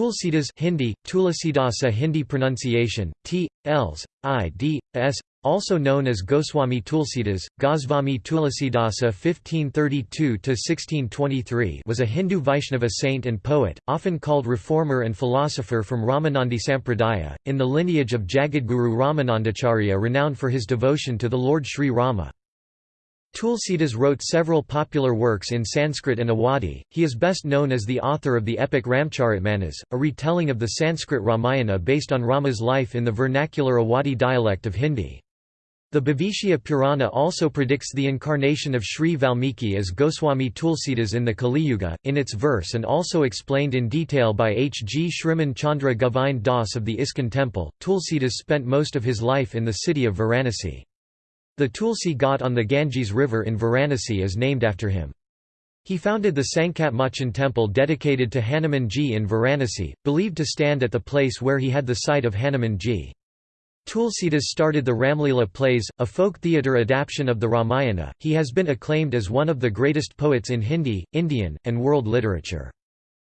Tulsidas Hindi, Tulasidasa Hindi pronunciation, T, Ls, I, D, S, also known as Goswami Tulsidas, Goswami Tulasidasa 1532–1623 was a Hindu Vaishnava saint and poet, often called reformer and philosopher from Ramanandi Sampradaya, in the lineage of Jagadguru Ramanandacharya renowned for his devotion to the Lord Sri Rama. Tulsidas wrote several popular works in Sanskrit and Awadhi. He is best known as the author of the epic Ramcharitmanas, a retelling of the Sanskrit Ramayana based on Rama's life in the vernacular Awadhi dialect of Hindi. The Bhavishya Purana also predicts the incarnation of Sri Valmiki as Goswami Tulsidas in the Kali Yuga, in its verse and also explained in detail by H. G. Shriman Chandra Govind Das of the ISKCON temple. Tulsidas spent most of his life in the city of Varanasi. The Tulsi Ghat on the Ganges River in Varanasi is named after him. He founded the Sankat Mochan temple dedicated to Hanumanji in Varanasi, believed to stand at the place where he had the sight of Hanumanji. Tulsidas started the Ramlila plays, a folk theatre adaptation of the Ramayana. He has been acclaimed as one of the greatest poets in Hindi, Indian, and world literature.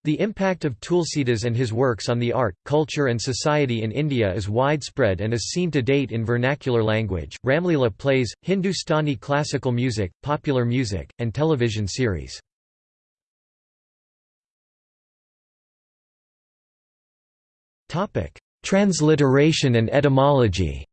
The impact of Tulsidas and his works on the art, culture and society in India is widespread and is seen to date in vernacular language, Ramlila plays, Hindustani classical music, popular music, and television series. Transliteration and etymology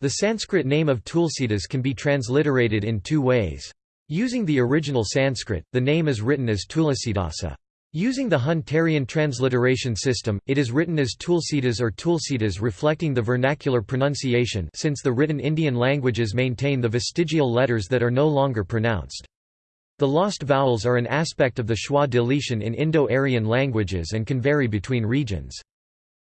The Sanskrit name of Tulsidas can be transliterated in two ways. Using the original Sanskrit, the name is written as Tulasidasa. Using the Hunterian transliteration system, it is written as Tulsidas or Tulsidas reflecting the vernacular pronunciation since the written Indian languages maintain the vestigial letters that are no longer pronounced. The lost vowels are an aspect of the schwa deletion in Indo-Aryan languages and can vary between regions.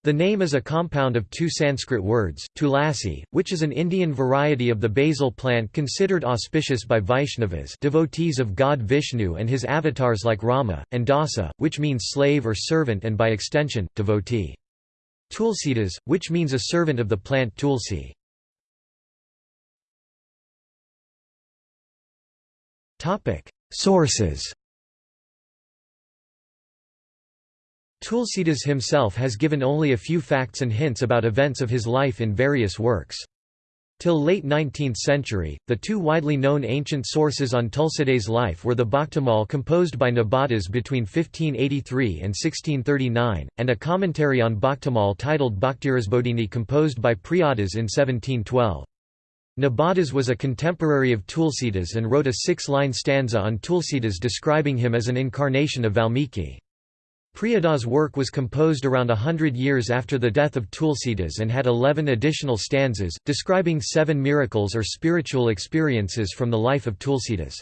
The name is a compound of two Sanskrit words, tulasi, which is an Indian variety of the basil plant considered auspicious by Vaishnavas devotees of God Vishnu and his avatars like Rama, and dasa, which means slave or servant and by extension, devotee. Tulsidas, which means a servant of the plant tulsi. Sources Tulsidas himself has given only a few facts and hints about events of his life in various works. Till late 19th century, the two widely known ancient sources on Tulsidas' life were the Bhaktamal composed by Nabadas between 1583 and 1639, and a commentary on Bhaktamal titled Bhaktirasbodhini composed by Priyadas in 1712. Nabadas was a contemporary of Tulsidas and wrote a six-line stanza on Tulsidas describing him as an incarnation of Valmiki. Priyadas' work was composed around a hundred years after the death of Tulsidas and had eleven additional stanzas, describing seven miracles or spiritual experiences from the life of Tulsidas.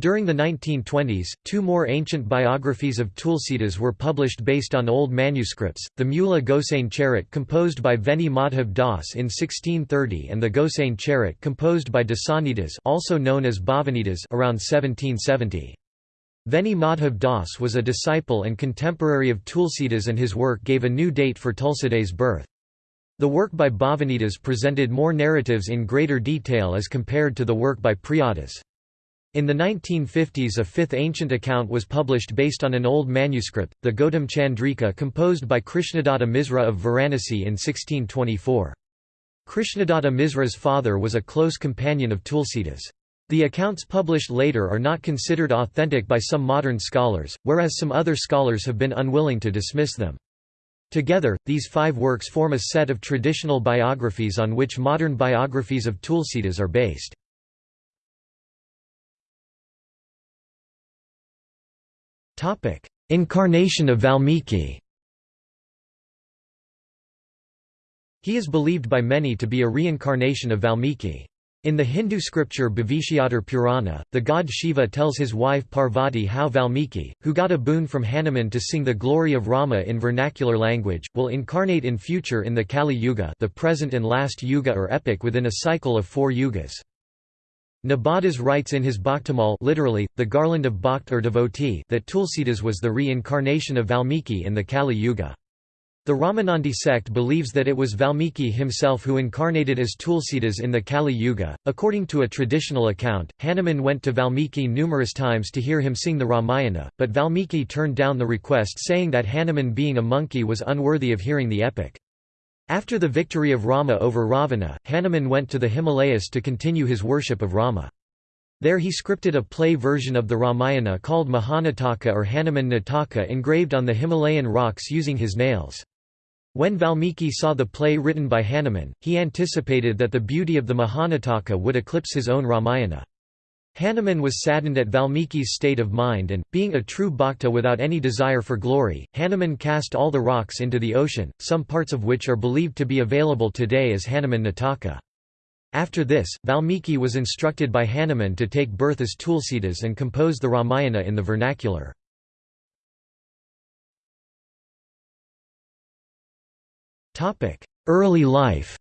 During the 1920s, two more ancient biographies of Tulsidas were published based on old manuscripts, the Mula Gosain Charit composed by Veni Madhav Das in 1630 and the Gosain Charit composed by Dasanidas also known as Bhavanidas around 1770. Veni Madhav Das was a disciple and contemporary of Tulsidas and his work gave a new date for Tulsidas' birth. The work by Bhavanidas presented more narratives in greater detail as compared to the work by Priyadas. In the 1950s a fifth ancient account was published based on an old manuscript, the Gautam Chandrika composed by Krishnadatta Misra of Varanasi in 1624. Krishnadatta Misra's father was a close companion of Tulsidas. The accounts published later are not considered authentic by some modern scholars, whereas some other scholars have been unwilling to dismiss them. Together, these five works form a set of traditional biographies on which modern biographies of Tulsidas are based. Incarnation of Valmiki He is believed by many to be a reincarnation of Valmiki. In the Hindu scripture Bhavishyatar Purana, the god Shiva tells his wife Parvati how Valmiki, who got a boon from Hanuman to sing the glory of Rama in vernacular language, will incarnate in future in the Kali Yuga the present and last yuga or epoch within a cycle of four yugas. Nabadas writes in his Bhaktamal literally, the garland of bhakt or devotee that Tulsidas was the reincarnation of Valmiki in the Kali Yuga. The Ramanandi sect believes that it was Valmiki himself who incarnated as Tulsidas in the Kali Yuga. According to a traditional account, Hanuman went to Valmiki numerous times to hear him sing the Ramayana, but Valmiki turned down the request saying that Hanuman being a monkey was unworthy of hearing the epic. After the victory of Rama over Ravana, Hanuman went to the Himalayas to continue his worship of Rama. There he scripted a play version of the Ramayana called Mahanataka or Hanuman Nataka engraved on the Himalayan rocks using his nails. When Valmiki saw the play written by Hanuman, he anticipated that the beauty of the Mahanataka would eclipse his own Ramayana. Hanuman was saddened at Valmiki's state of mind and, being a true bhakta without any desire for glory, Hanuman cast all the rocks into the ocean, some parts of which are believed to be available today as Hanuman Nataka. After this, Valmiki was instructed by Hanuman to take birth as Tulsidas and compose the Ramayana in the vernacular. Early life.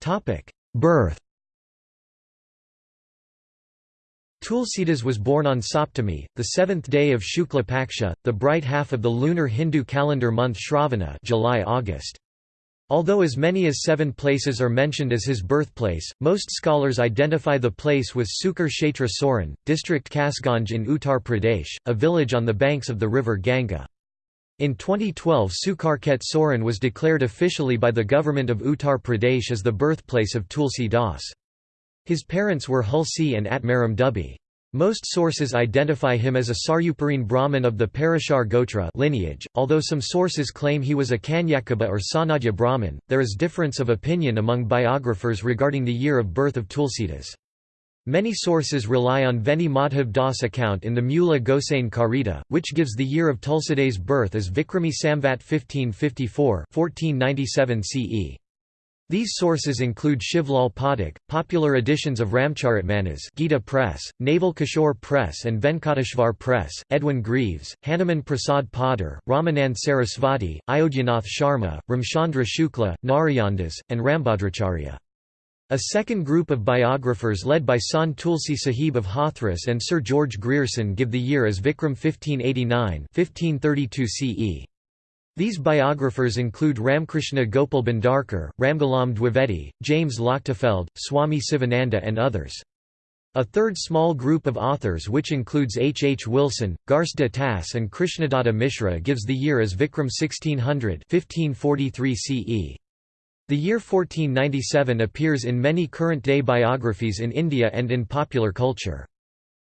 Topic: Birth. Tulsidas was born on Saptami, the seventh day of Shukla Paksha, the bright half of the lunar Hindu calendar month Shravana July-August. Although as many as seven places are mentioned as his birthplace, most scholars identify the place with Sukar Kshetra Soran, district Kasganj in Uttar Pradesh, a village on the banks of the river Ganga. In 2012 Sukarkshetra Soran was declared officially by the government of Uttar Pradesh as the birthplace of Tulsi Das. His parents were Hulsi and Atmaram Dubey. Most sources identify him as a Saryaparine Brahmin of the Parashar Gotra lineage, although some sources claim he was a Kanyakubja or Sanadya Brahmin. There is difference of opinion among biographers regarding the year of birth of Tulsidas. Many sources rely on Veni Madhav Das account in the Mula Gosain Karita, which gives the year of Tulsidas' birth as Vikrami Samvat 1554 1497 CE. These sources include Shivlal Pathak, popular editions of Ramcharitmanas Gita Press, Naval Kishore Press and Venkateshwar Press, Edwin Greaves, Hanuman Prasad Poddar, Ramanand Sarasvati, Ayodhyanath Sharma, Ramchandra Shukla, Narayandas, and Rambhadracharya. A second group of biographers led by Sant Tulsi Sahib of Hathras and Sir George Grierson give the year as Vikram 1589 1532 CE. These biographers include Ramkrishna Gopal Bhandarkar, Ramgoolam Dwivedi, James Lochtefeld, Swami Sivananda and others. A third small group of authors which includes H. H. Wilson, Garcin de Tassy and Krishnadatta Mishra gives the year as Vikram 1600 1543 CE. The year 1497 appears in many current-day biographies in India and in popular culture.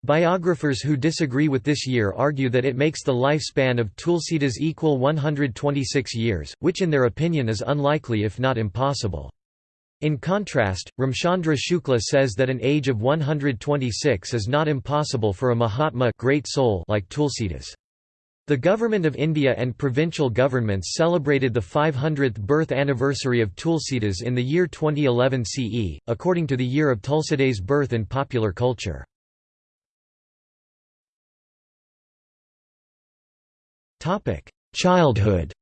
Biographers who disagree with this year argue that it makes the lifespan of Tulsidas equal 126 years, which in their opinion is unlikely if not impossible. In contrast, Ramchandra Shukla says that an age of 126 is not impossible for a Mahatma great soul like Tulsidas. The Government of India and provincial governments celebrated the 500th birth anniversary of Tulsidas in the year 2011 CE, according to the year of Tulsidas' birth in popular culture. Childhood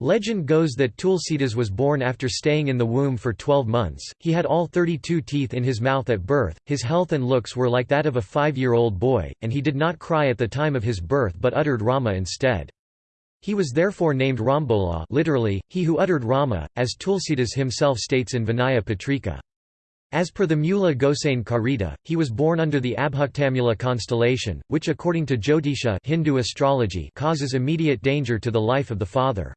Legend goes that Tulsidas was born after staying in the womb for 12 months, he had all 32 teeth in his mouth at birth, his health and looks were like that of a five-year-old boy, and he did not cry at the time of his birth but uttered Rama instead. He was therefore named Rambola literally, he who uttered Rama, as Tulsidas himself states in Vinaya Patrika. As per the Mula Gosain Karita, he was born under the Abhaktamula constellation, which according to Jyotisha Hindu astrology causes immediate danger to the life of the father.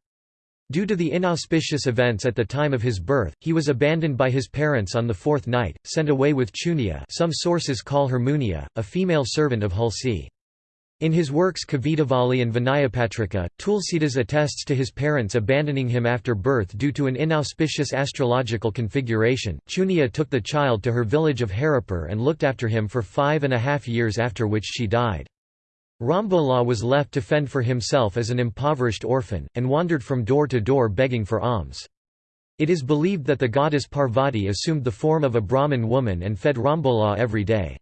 Due to the inauspicious events at the time of his birth, he was abandoned by his parents on the fourth night, sent away with Chunia some sources call her Munia, a female servant of Hulsi. In his works Kavitavali and Vinayapatrika, Tulsidas attests to his parents abandoning him after birth due to an inauspicious astrological configuration. Chunia took the child to her village of Haripur and looked after him for five and a half years after which she died. Rambola was left to fend for himself as an impoverished orphan, and wandered from door to door begging for alms. It is believed that the goddess Parvati assumed the form of a Brahmin woman and fed Rambola every day.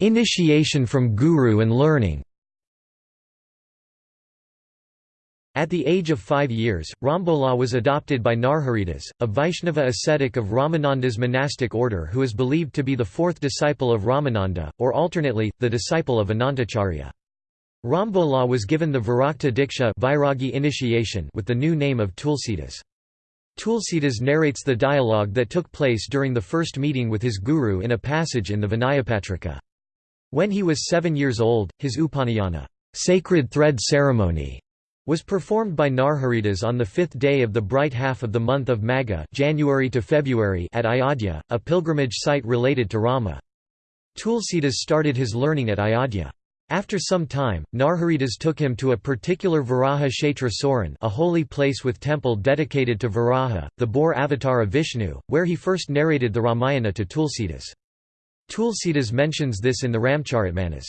Initiation from guru and learning At the age of five years, Rambola was adopted by Narharidas, a Vaishnava ascetic of Ramananda's monastic order who is believed to be the fourth disciple of Ramananda, or alternately, the disciple of Anantacharya. Rambola was given the Virakta Diksha initiation with the new name of Tulsidas. Tulsidas narrates the dialogue that took place during the first meeting with his guru in a passage in the Vinayapatrika. When he was seven years old, his Upanayana sacred thread ceremony was performed by Narharidas on the fifth day of the bright half of the month of Magha January to February at Ayodhya, a pilgrimage site related to Rama. Tulsidas started his learning at Ayodhya. After some time, Narharidas took him to a particular Varaha Kshetra Soran a holy place with temple dedicated to Varaha, the boar avatar of Vishnu, where he first narrated the Ramayana to Tulsidas. Tulsidas mentions this in the Ramcharitmanas.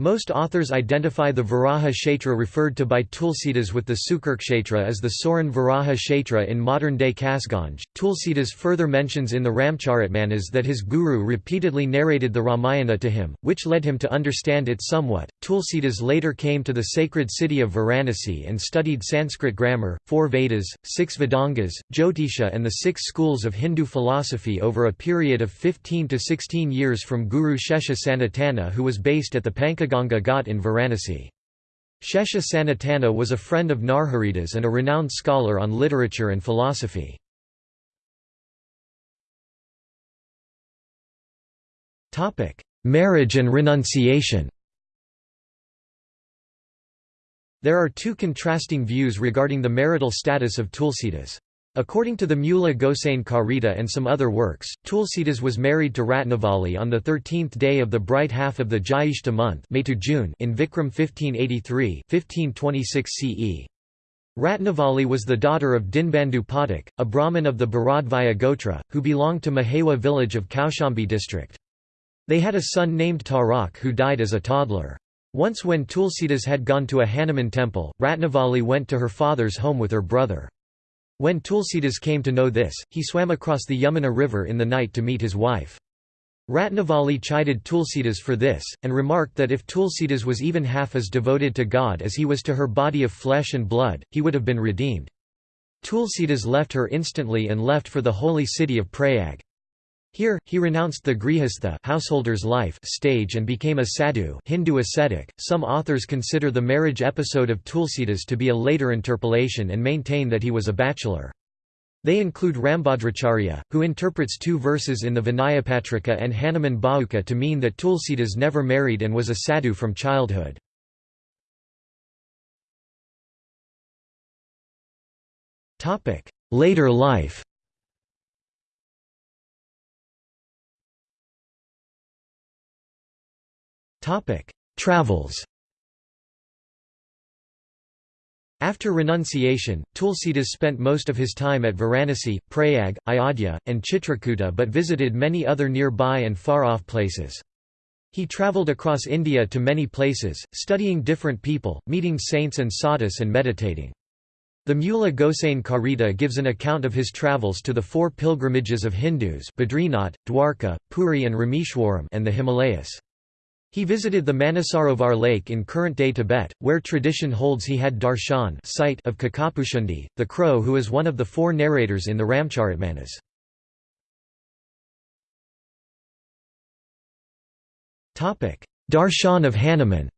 Most authors identify the Varaha Kshetra referred to by Tulsidas with the Sukarkshetra as the Soran Varaha Kshetra in modern-day Kasganj. Tulsidas further mentions in the Ramcharitmanas that his guru repeatedly narrated the Ramayana to him, which led him to understand it somewhat. Tulsidas later came to the sacred city of Varanasi and studied Sanskrit grammar, four Vedas, six Vedangas, Jyotisha and the six schools of Hindu philosophy over a period of 15 to 16 years from Guru Shesha Sanatana who was based at the Panka Ganga Ghat in Varanasi. Shesha Sanatana was a friend of Narharidas and a renowned scholar on literature and philosophy. Marriage and renunciation There are two contrasting views regarding the marital status of Tulsidas. According to the Mula Gosain Karita and some other works, Tulsidas was married to Ratnavali on the 13th day of the bright half of the Jyeshta month May to June in Vikram 1583 1526 CE. Ratnavali was the daughter of Dinbandhu Pathak, a Brahmin of the Bharadvaya Gotra, who belonged to Mahewa village of Kaushambi district. They had a son named Tarak who died as a toddler. Once when Tulsidas had gone to a Hanuman temple, Ratnavali went to her father's home with her brother. When Tulsidas came to know this, he swam across the Yamuna river in the night to meet his wife. Ratnavali chided Tulsidas for this, and remarked that if Tulsidas was even half as devoted to God as he was to her body of flesh and blood, he would have been redeemed. Tulsidas left her instantly and left for the holy city of Prayag. Here, he renounced the grihastha householder's life stage and became a sadhu Hindu ascetic. Some authors consider the marriage episode of Tulsidas to be a later interpolation and maintain that he was a bachelor. They include Rambhadracharya, who interprets two verses in the Vinayapatrika and Hanuman Bahuka to mean that Tulsidas never married and was a sadhu from childhood. Later life Travels After renunciation, Tulsidas spent most of his time at Varanasi, Prayag, Ayodhya, and Chitrakuta but visited many other nearby and far-off places. He travelled across India to many places, studying different people, meeting saints and sadhus and meditating. The Mula Gosain Karita gives an account of his travels to the four pilgrimages of Hindus Badrinath, Dwarka, Puri and Rameshwaram and the Himalayas. He visited the Manasarovar lake in current-day Tibet, where tradition holds he had darshan sight of Kakbhushundi, the crow who is one of the four narrators in the Ramcharitmanas. Darshan of Hanuman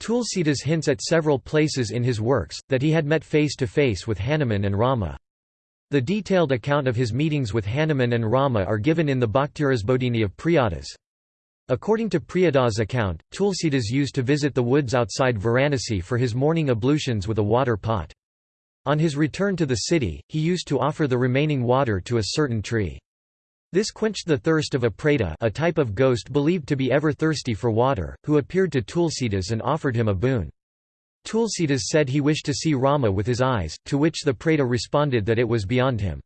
Tulsidas hints at several places in his works, that he had met face to face with Hanuman and Rama. The detailed account of his meetings with Hanuman and Rama are given in the Bhaktirasbodhini of Priyadas. According to Priyadas' account, Tulsidas used to visit the woods outside Varanasi for his morning ablutions with a water pot. On his return to the city, he used to offer the remaining water to a certain tree. This quenched the thirst of a preta a type of ghost believed to be ever thirsty for water, who appeared to Tulsidas and offered him a boon. Tulsidas said he wished to see Rama with his eyes, to which the Preta responded that it was beyond him.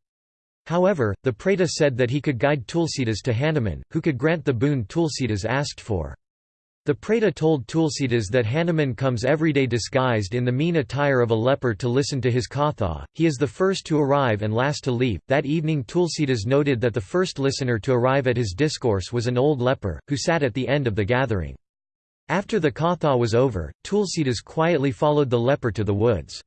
However, the Preta said that he could guide Tulsidas to Hanuman, who could grant the boon Tulsidas asked for. The Preta told Tulsidas that Hanuman comes every day disguised in the mean attire of a leper to listen to his katha, he is the first to arrive and last to leave. That evening Tulsidas noted that the first listener to arrive at his discourse was an old leper, who sat at the end of the gathering. After the Katha was over, Tulsidas quietly followed the leper to the woods.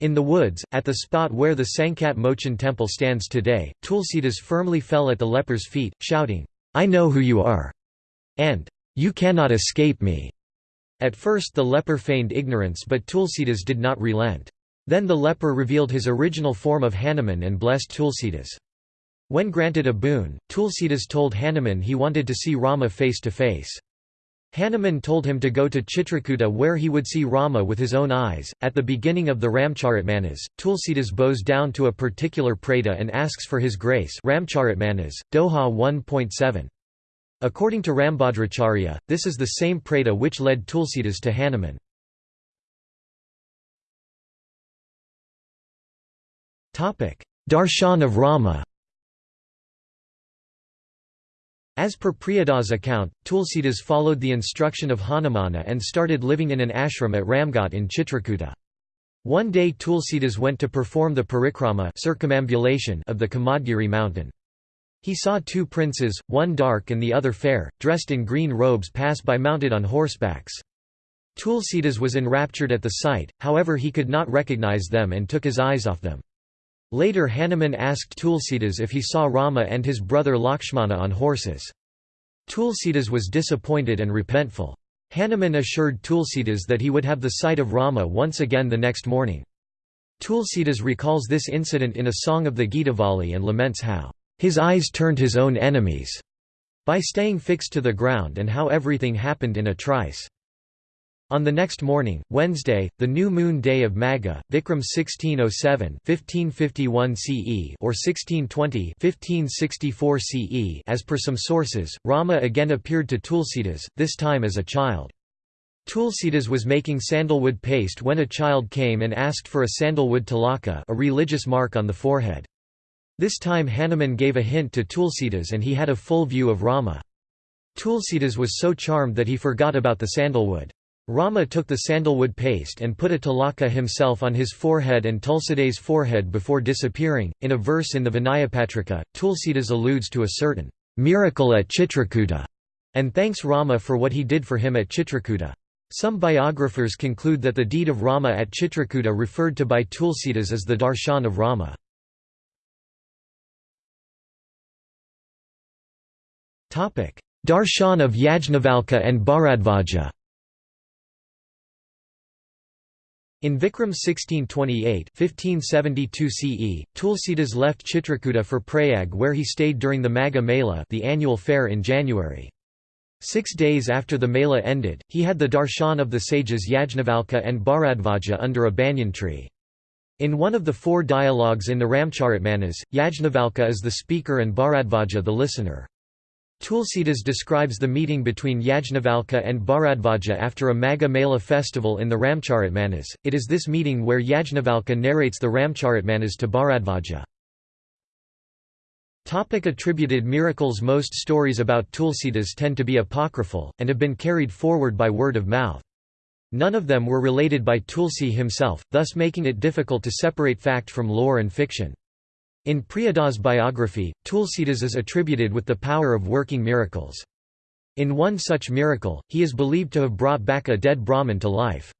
In the woods, at the spot where the Sankat Mochan temple stands today, Tulsidas firmly fell at the leper's feet, shouting, I know who you are, and you cannot escape me. At first the leper feigned ignorance but Tulsidas did not relent. Then the leper revealed his original form of Hanuman and blessed Tulsidas. When granted a boon, Tulsidas told Hanuman he wanted to see Rama face to face. Hanuman told him to go to Chitrakuta where he would see Rama with his own eyes. At the beginning of the Ramcharitmanas, Tulsidas bows down to a particular preta and asks for his grace Ramcharitmanas, Doha 1.7. According to Rambhadracharya, this is the same preta which led Tulsidas to Hanuman. Darshan of Rama as per Priyada's account, Tulsidas followed the instruction of Hanumana and started living in an ashram at Ramghat in Chitrakuta. One day Tulsidas went to perform the parikrama circumambulation of the Kamadgiri mountain. He saw two princes, one dark and the other fair, dressed in green robes pass by mounted on horsebacks. Tulsidas was enraptured at the sight, however he could not recognize them and took his eyes off them. Later Hanuman asked Tulsidas if he saw Rama and his brother Lakshmana on horses. Tulsidas was disappointed and repentful. Hanuman assured Tulsidas that he would have the sight of Rama once again the next morning. Tulsidas recalls this incident in a song of the Gitavali and laments how, "...his eyes turned his own enemies," by staying fixed to the ground and how everything happened in a trice. On the next morning, Wednesday, the new moon day of Magha, Vikram 1607 1551 CE or 1620 1564 CE as per some sources, Rama again appeared to Tulsidas, this time as a child. Tulsidas was making sandalwood paste when a child came and asked for a sandalwood tilaka a religious mark on the forehead. This time Hanuman gave a hint to Tulsidas and he had a full view of Rama. Tulsidas was so charmed that he forgot about the sandalwood. Rama took the sandalwood paste and put a tilaka himself on his forehead and Tulsida's forehead before disappearing. In a verse in the Vinayapatrika, Tulsidas alludes to a certain miracle at Chitrakuta and thanks Rama for what he did for him at Chitrakuta. Some biographers conclude that the deed of Rama at Chitrakuta referred to by Tulsidas as the darshan of Rama. Darshan of Yajnavalkya and Bharadvaja In Vikram 1628 1572 CE, Tulsidas left Chitrakuta for Prayag where he stayed during the Magha Mela the annual fair in January. Six days after the Mela ended, he had the darshan of the sages Yajnavalkya and Bharadvaja under a banyan tree. In one of the four dialogues in the Ramcharitmanas, Yajnavalkya is the speaker and Bharadvaja the listener. Tulsidas describes the meeting between Yajnavalkya and Bharadvaja after a Magha Mela festival in the Ramcharitmanas. It is this meeting where Yajnavalkya narrates the Ramcharitmanas to Bharadvaja. Topic attributed miracles Most stories about Tulsidas tend to be apocryphal, and have been carried forward by word of mouth. None of them were related by Tulsi himself, thus making it difficult to separate fact from lore and fiction. In Priyada's biography, Tulsidas is attributed with the power of working miracles. In one such miracle, he is believed to have brought back a dead Brahmin to life.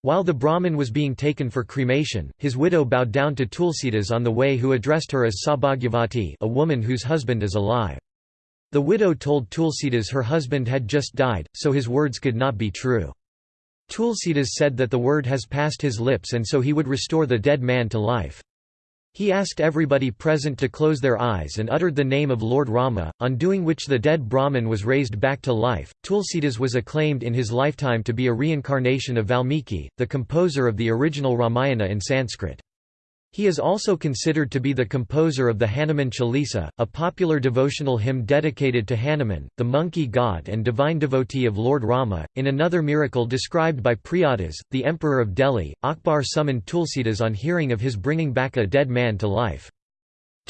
While the Brahmin was being taken for cremation, his widow bowed down to Tulsidas on the way who addressed her as Sabhagyavati a woman whose husband is alive. The widow told Tulsidas her husband had just died, so his words could not be true. Tulsidas said that the word has passed his lips and so he would restore the dead man to life. He asked everybody present to close their eyes and uttered the name of Lord Rama, on doing which the dead Brahmin was raised back to life. Tulsidas was acclaimed in his lifetime to be a reincarnation of Valmiki, the composer of the original Ramayana in Sanskrit. He is also considered to be the composer of the Hanuman Chalisa, a popular devotional hymn dedicated to Hanuman, the monkey god and divine devotee of Lord Rama. In another miracle described by Priyadas, the emperor of Delhi, Akbar summoned Tulsidas on hearing of his bringing back a dead man to life.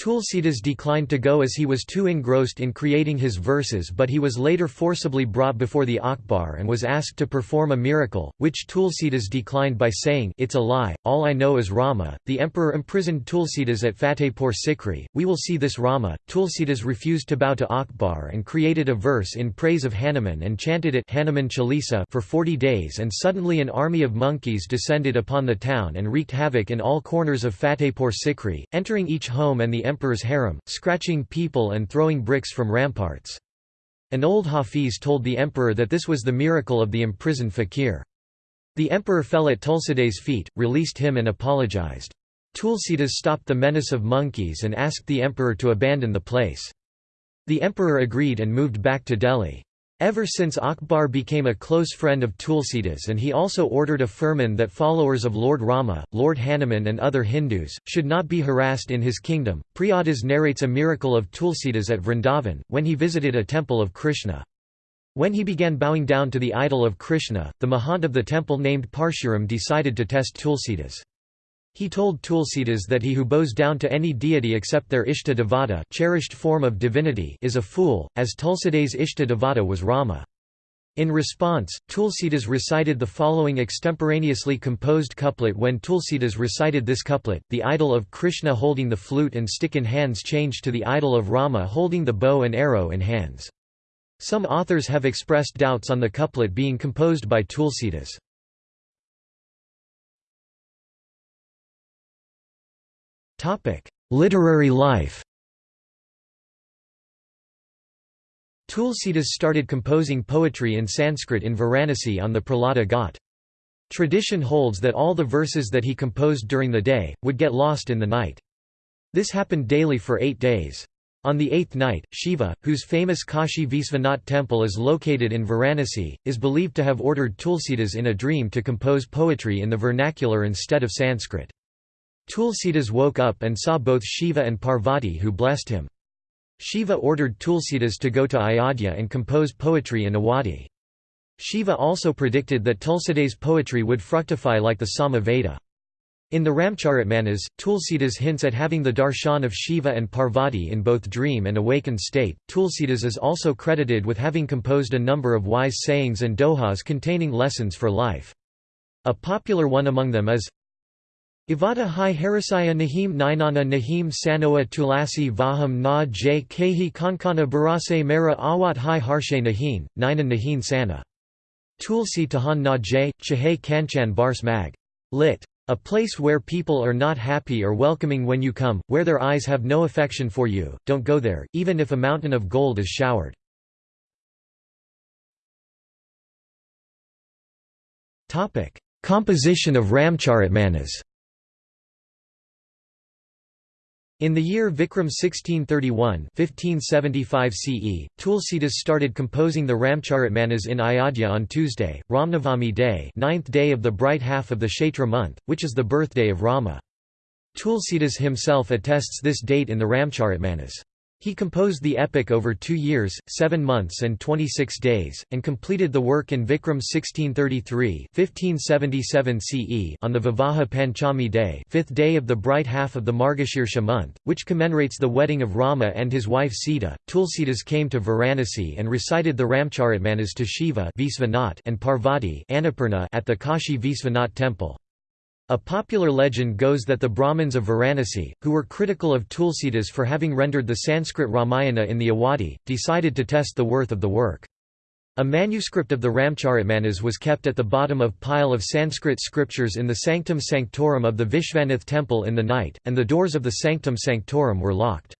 Tulsidas declined to go as he was too engrossed in creating his verses but he was later forcibly brought before the Akbar and was asked to perform a miracle, which Tulsidas declined by saying it's a lie, all I know is Rama. The emperor imprisoned Tulsidas at Fatehpur Sikri, we will see this Rama. Tulsidas refused to bow to Akbar and created a verse in praise of Hanuman and chanted it Hanuman Chalisa for 40 days and suddenly an army of monkeys descended upon the town and wreaked havoc in all corners of Fatehpur Sikri, entering each home and the emperor's harem, scratching people and throwing bricks from ramparts. An old Hafiz told the emperor that this was the miracle of the imprisoned fakir. The emperor fell at Tulsidas' feet, released him and apologized. Tulsidas stopped the menace of monkeys and asked the emperor to abandon the place. The emperor agreed and moved back to Delhi. Ever since Akbar became a close friend of Tulsidas and he also ordered a firman that followers of Lord Rama, Lord Hanuman and other Hindus, should not be harassed in his kingdom. Priyadas narrates a miracle of Tulsidas at Vrindavan, when he visited a temple of Krishna. When he began bowing down to the idol of Krishna, the Mahant of the temple named Parshuram decided to test Tulsidas. He told Tulsidas that he who bows down to any deity except their Ishta Devata cherished form of divinity is a fool, as Tulsidas' Ishta Devata was Rama. In response, Tulsidas recited the following extemporaneously composed couplet When Tulsidas recited this couplet, the idol of Krishna holding the flute and stick in hands changed to the idol of Rama holding the bow and arrow in hands. Some authors have expressed doubts on the couplet being composed by Tulsidas. Topic: Literary life. Tulsidas started composing poetry in Sanskrit in Varanasi on the Prahlada Ghat. Tradition holds that all the verses that he composed during the day, would get lost in the night. This happened daily for eight days. On the eighth night, Shiva, whose famous Kashi Visvanath temple is located in Varanasi, is believed to have ordered Tulsidas in a dream to compose poetry in the vernacular instead of Sanskrit. Tulsidas woke up and saw both Shiva and Parvati who blessed him. Shiva ordered Tulsidas to go to Ayodhya and compose poetry in Awadhi. Shiva also predicted that Tulsidas' poetry would fructify like the Sama Veda. In the Ramcharitmanas, Tulsidas hints at having the darshan of Shiva and Parvati in both dream and awakened state. Tulsidas is also credited with having composed a number of wise sayings and dohas containing lessons for life. A popular one among them is Ivata hi harisaya nahim ninana nahim sanoa tulasi vaham na j kehi kankana barase mera awat hi harshe nahin, nina nahin sana. Tulsi tahan na j, chahe kanchan bars mag. Lit. A place where people are not happy or welcoming when you come, where their eyes have no affection for you, don't go there, even if a mountain of gold is showered. Composition of Ramcharitmanas In the year Vikram 1631 1575 CE, Tulsidas started composing the Ramcharitmanas in Ayodhya on Tuesday, Ramnavami day ninth day of the bright half of the Chaitra month, which is the birthday of Rama. Tulsidas himself attests this date in the Ramcharitmanas. He composed the epic over two years, seven months and 26 days, and completed the work in Vikram 1633 1577 CE on the Vivaha Panchami day fifth day of the bright half of the Margashirsha month, which commemorates the wedding of Rama and his wife Sita. Tulsidas came to Varanasi and recited the Ramcharitmanas to Shiva and Parvati at the Kashi Visvanath temple. A popular legend goes that the Brahmins of Varanasi, who were critical of Tulsidas for having rendered the Sanskrit Ramayana in the Awadhi, decided to test the worth of the work. A manuscript of the Ramcharitmanas was kept at the bottom of a pile of Sanskrit scriptures in the Sanctum Sanctorum of the Vishvanath temple in the night, and the doors of the Sanctum Sanctorum were locked.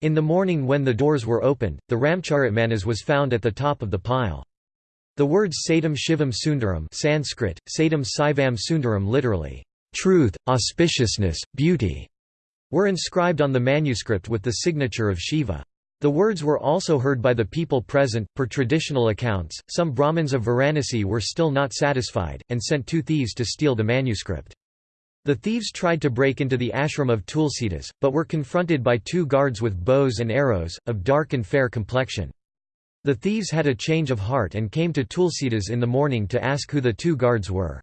In the morning when the doors were opened, the Ramcharitmanas was found at the top of the pile. The words Satyam Shivam Sundaram Sanskrit, Satam Saivam Sundaram literally, truth, auspiciousness, beauty, were inscribed on the manuscript with the signature of Shiva. The words were also heard by the people present. Per traditional accounts, some Brahmins of Varanasi were still not satisfied, and sent two thieves to steal the manuscript. The thieves tried to break into the ashram of Tulsidas, but were confronted by two guards with bows and arrows, of dark and fair complexion. The thieves had a change of heart and came to Tulsidas in the morning to ask who the two guards were.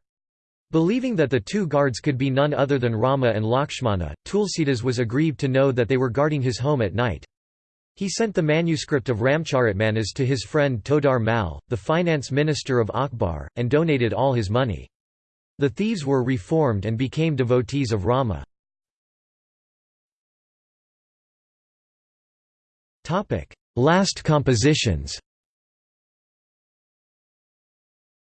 Believing that the two guards could be none other than Rama and Lakshmana, Tulsidas was aggrieved to know that they were guarding his home at night. He sent the manuscript of Ramcharitmanas to his friend Todar Mal, the finance minister of Akbar, and donated all his money. The thieves were reformed and became devotees of Rama. Last compositions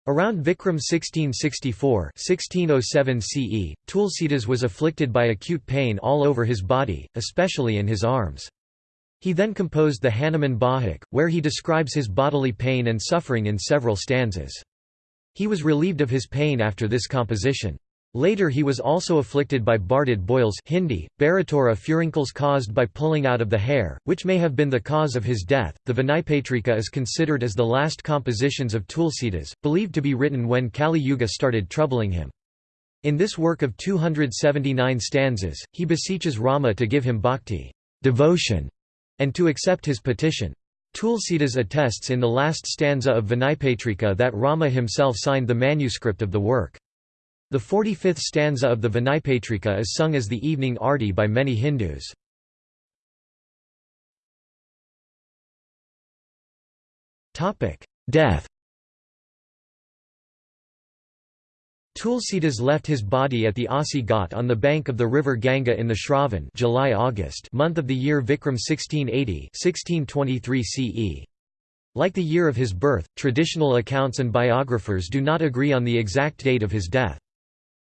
Around Vikram 1664 1607 CE, Tulsidas was afflicted by acute pain all over his body, especially in his arms. He then composed the Hanuman Bahik, where he describes his bodily pain and suffering in several stanzas. He was relieved of his pain after this composition. Later he was also afflicted by Barded boils Hindi, Baratura furuncles caused by pulling out of the hair, which may have been the cause of his death. The Vinaypatrika is considered as the last compositions of Tulsidas, believed to be written when Kali Yuga started troubling him. In this work of 279 stanzas, he beseeches Rama to give him bhakti devotion, and to accept his petition. Tulsidas attests in the last stanza of Vinaypatrika that Rama himself signed the manuscript of the work. The 45th stanza of the Vinaypatrika is sung as the evening arti by many Hindus. Death Tulsidas left his body at the Asi Ghat on the bank of the river Ganga in the Shravan July-August month of the year Vikram 1680 1623 CE. Like the year of his birth, traditional accounts and biographers do not agree on the exact date of his death.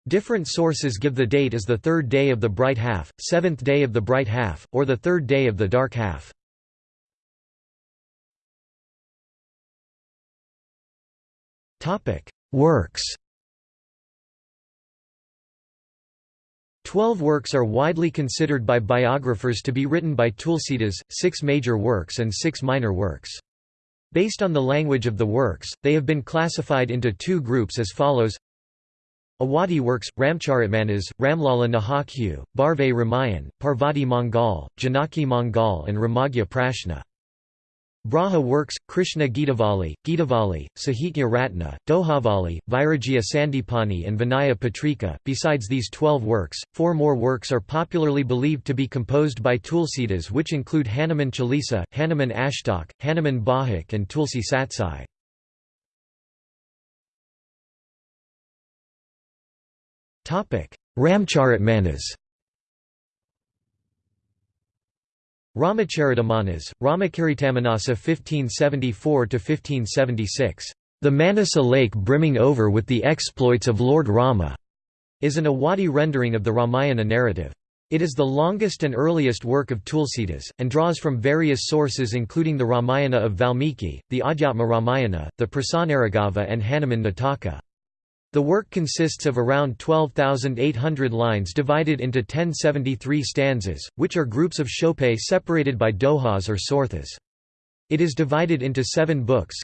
Different sources give the date as the third day of the bright half, seventh day of the bright half, or the third day of the dark half. Works Twelve works are widely considered by biographers to be written by Tulsidas, six major works and six minor works. Based on the language of the works, they have been classified into two groups as follows Awadhi works, Ramcharitmanas, Ramlala Nahakhu, Barve Ramayan, Parvati Mangal, Janaki Mangal and Ramagya Prashna. Braha works, Krishna Gitavali, Gitavali, Sahitya Ratna, Dohavali, Vairagya Sandipani and Vinaya Patrika. Besides these twelve works, four more works are popularly believed to be composed by Tulsidas which include Hanuman Chalisa, Hanuman Ashtak, Hanuman Bahik and Tulsi Satsai. Ramcharitmanas Ramacharitamanasa, Ramakaritammanasa 1574–1576, "...the Manasa lake brimming over with the exploits of Lord Rama", is an Awadhi rendering of the Ramayana narrative. It is the longest and earliest work of Tulsidas, and draws from various sources including the Ramayana of Valmiki, the Adhyatma Ramayana, the Prasanaragava and Hanuman Nataka. The work consists of around 12,800 lines divided into 1073 stanzas, which are groups of shope separated by dohas or sorthas. It is divided into seven books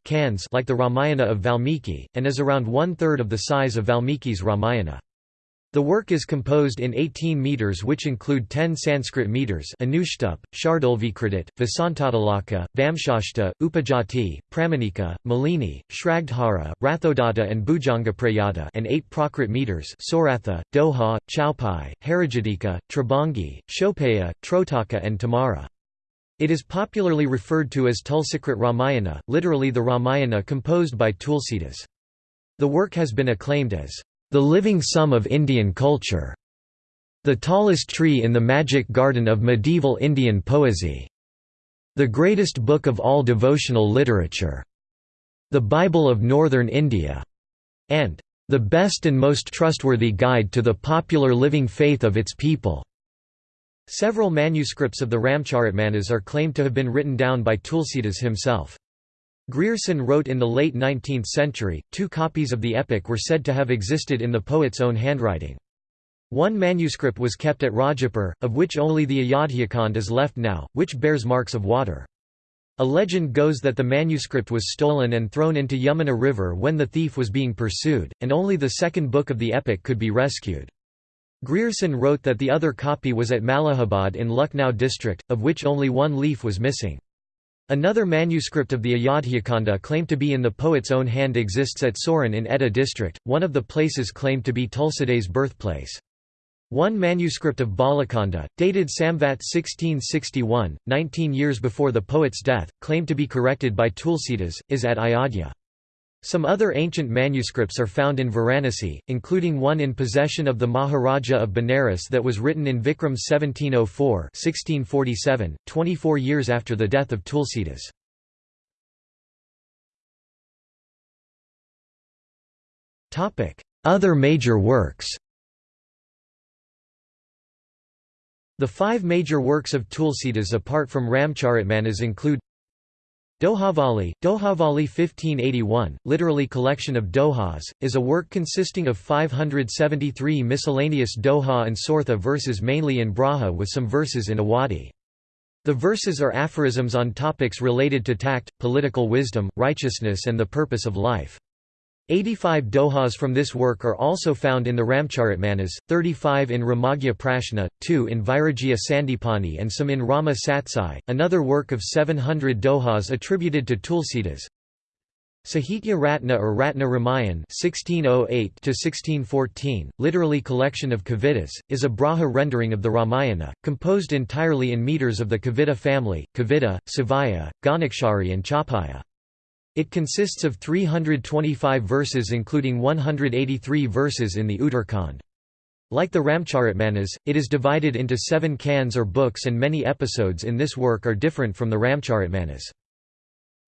like the Ramayana of Valmiki, and is around one-third of the size of Valmiki's Ramayana. The work is composed in 18 meters which include 10 Sanskrit meters Anushtup, Shardulvikradit, Vasantatilaka, Vamshashta, Upajati, Pramanika, Malini, Shragdhara, Rathodatta and Bhujangaprayata and 8 Prakrit meters Soratha, Doha, Chaupai, Harajadika, Tribhangi, Shopeya, Trotaka and Tamara. It is popularly referred to as Tulsikrit Ramayana, literally the Ramayana composed by Tulsidas. The work has been acclaimed as the living sum of Indian culture, the tallest tree in the magic garden of medieval Indian poesy, the greatest book of all devotional literature, the Bible of Northern India, and the best and most trustworthy guide to the popular living faith of its people. Several manuscripts of the Ramcharitmanas are claimed to have been written down by Tulsidas himself. Grierson wrote in the late 19th century, two copies of the epic were said to have existed in the poet's own handwriting. One manuscript was kept at Rajapur, of which only the Ayodhyakand is left now, which bears marks of water. A legend goes that the manuscript was stolen and thrown into Yamuna river when the thief was being pursued, and only the second book of the epic could be rescued. Grierson wrote that the other copy was at Malihabad in Lucknow district, of which only one leaf was missing. Another manuscript of the Ayodhyakhanda claimed to be in the poet's own hand exists at Soran in Etah district, one of the places claimed to be Tulsidas' birthplace. One manuscript of Balakanda, dated Samvat 1661, 19 years before the poet's death, claimed to be corrected by Tulsidas, is at Ayodhya. Some other ancient manuscripts are found in Varanasi, including one in possession of the Maharaja of Benares that was written in Vikram 1704 1647, 24 years after the death of Tulsidas. Other major works The five major works of Tulsidas apart from Ramcharitmanas include Dohavali, Dohavali 1581, literally collection of dohas, is a work consisting of 573 miscellaneous doha and sortha verses mainly in Braha with some verses in Awadhi. The verses are aphorisms on topics related to tact, political wisdom, righteousness and the purpose of life. 85 dohas from this work are also found in the Ramcharitmanas, 35 in Ramagya Prashna, 2 in Vairagya Sandipani and some in Rama Satsai, another work of 700 dohas attributed to Tulsidas. Sahitya Ratna or Ratna Ramayan 1608 literally collection of Kavitas, is a Braja rendering of the Ramayana, composed entirely in meters of the Kavita family, Kavita, Savaiya, Ghanakshari and Chhappaya. It consists of 325 verses including 183 verses in the Uttar Kand. Like the Ramcharitmanas, it is divided into seven Kands or books and many episodes in this work are different from the Ramcharitmanas.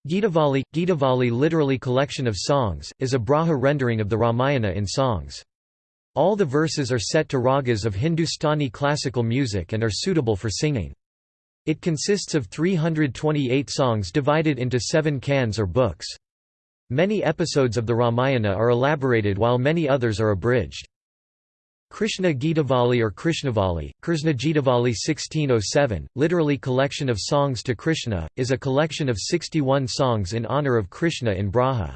Gitavali, Gitavali literally collection of songs, is a Braja rendering of the Ramayana in songs. All the verses are set to ragas of Hindustani classical music and are suitable for singing. It consists of 328 songs divided into seven Kands or books. Many episodes of the Ramayana are elaborated while many others are abridged. Krishna Gitavali or Krishnavali, Krishna Gitavali 1607, literally collection of songs to Krishna, is a collection of 61 songs in honor of Krishna in Braja.